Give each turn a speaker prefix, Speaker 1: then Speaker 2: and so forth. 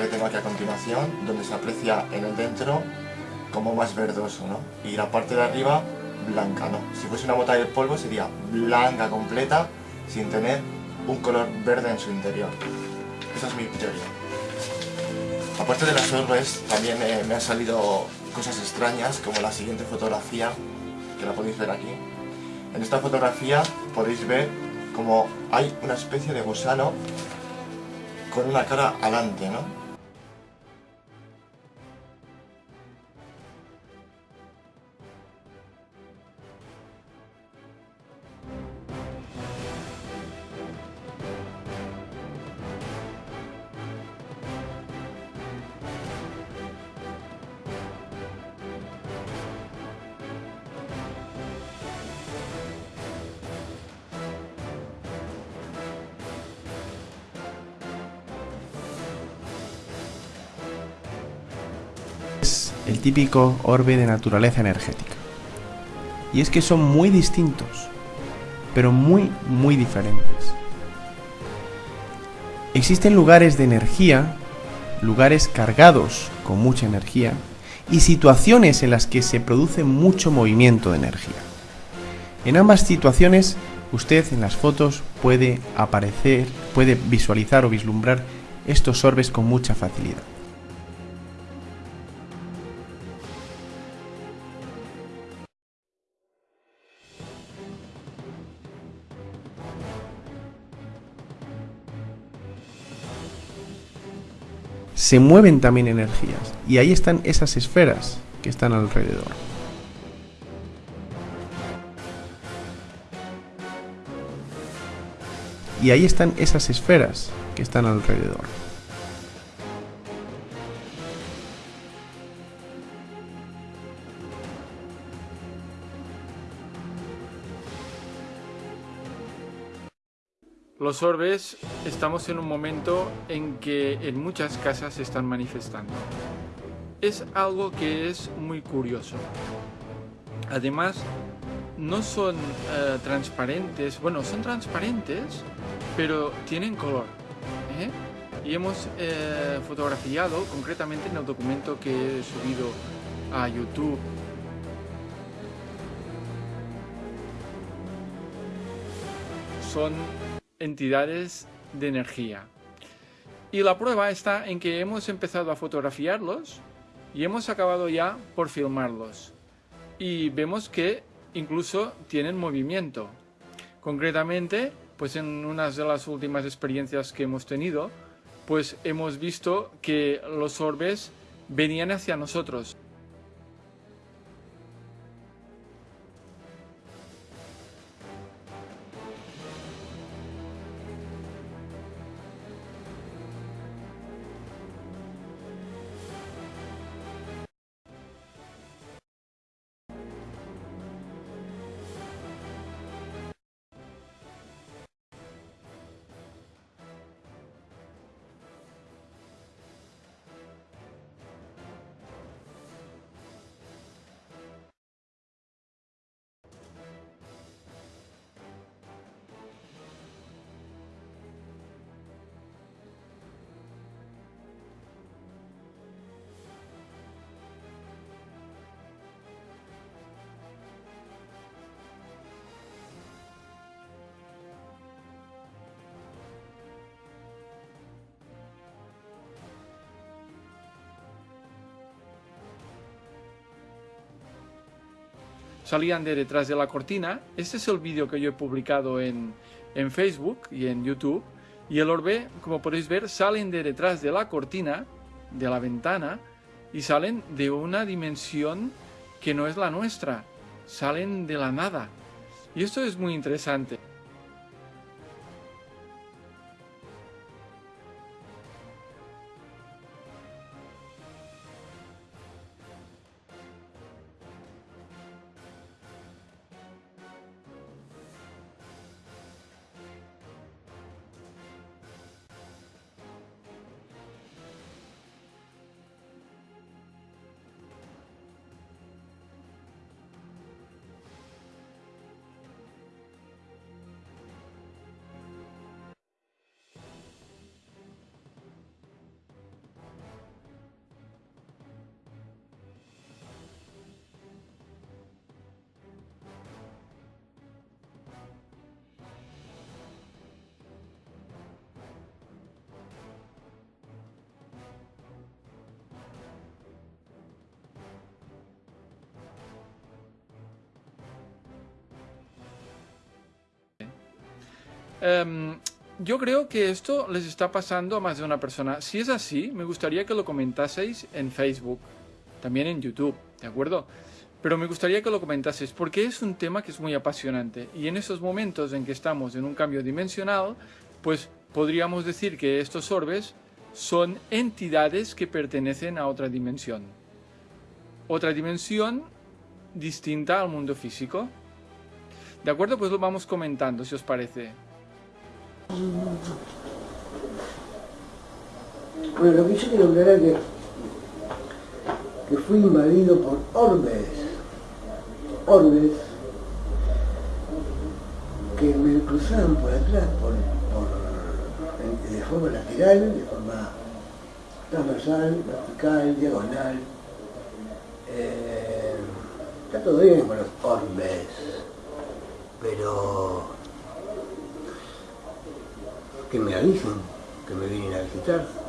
Speaker 1: que tengo aquí a continuación, donde se aprecia en el dentro como más verdoso, ¿no? Y la parte de arriba blanca, ¿no? Si fuese una bota de polvo sería blanca completa, sin tener un color verde en su interior. Esa es mi teoría. Aparte de las orbes, también eh, me han salido cosas extrañas, como la siguiente fotografía, que la podéis ver aquí. En esta fotografía podéis ver como hay una especie de gusano con una cara alante, ¿no?
Speaker 2: El típico orbe de naturaleza energética. Y es que son muy distintos, pero muy, muy diferentes. Existen lugares de energía, lugares cargados con mucha energía, y situaciones en las que se produce mucho movimiento de energía. En ambas situaciones, usted en las fotos puede aparecer, puede visualizar o vislumbrar estos orbes con mucha facilidad. Se mueven también energías. Y ahí están esas esferas que están alrededor. Y ahí están esas esferas que están alrededor.
Speaker 3: Los orbes estamos en un momento en que en muchas casas se están manifestando. Es algo que es muy curioso. Además, no son eh, transparentes, bueno, son transparentes, pero tienen color. ¿eh? Y hemos eh, fotografiado, concretamente en el documento que he subido a YouTube, son entidades de energía. Y la prueba está en que hemos empezado a fotografiarlos y hemos acabado ya por filmarlos. Y vemos que incluso tienen movimiento. Concretamente, pues en unas de las últimas experiencias que hemos tenido, pues hemos visto que los orbes venían hacia nosotros. Salían de detrás de la cortina. Este es el vídeo que yo he publicado en, en Facebook y en YouTube. Y el orbe, como podéis ver, salen de detrás de la cortina, de la ventana, y salen de una dimensión que no es la nuestra. Salen de la nada. Y esto es muy interesante. Em, yo creo que esto les está pasando a más de una persona. Si es así, me gustaría que lo comentaseis en Facebook, también en YouTube, ¿de acuerdo? Pero me gustaría que lo comentaseis porque es un tema que es muy apasionante y en esos momentos en que estamos en un cambio dimensional, pues podríamos decir que estos orbes son entidades que pertenecen a otra dimensión. Otra dimensión distinta al mundo físico. ¿De acuerdo? Pues lo vamos comentando, si os parece.
Speaker 4: Bueno, lo que yo quiero aclarar es que, que fui invadido por orbes, orbes, que me cruzaron por atrás, por, por- de forma lateral, de forma transversal, vertical, diagonal. Eh, está todo bien con los orbes, pero que me avisen que me vienen a visitar.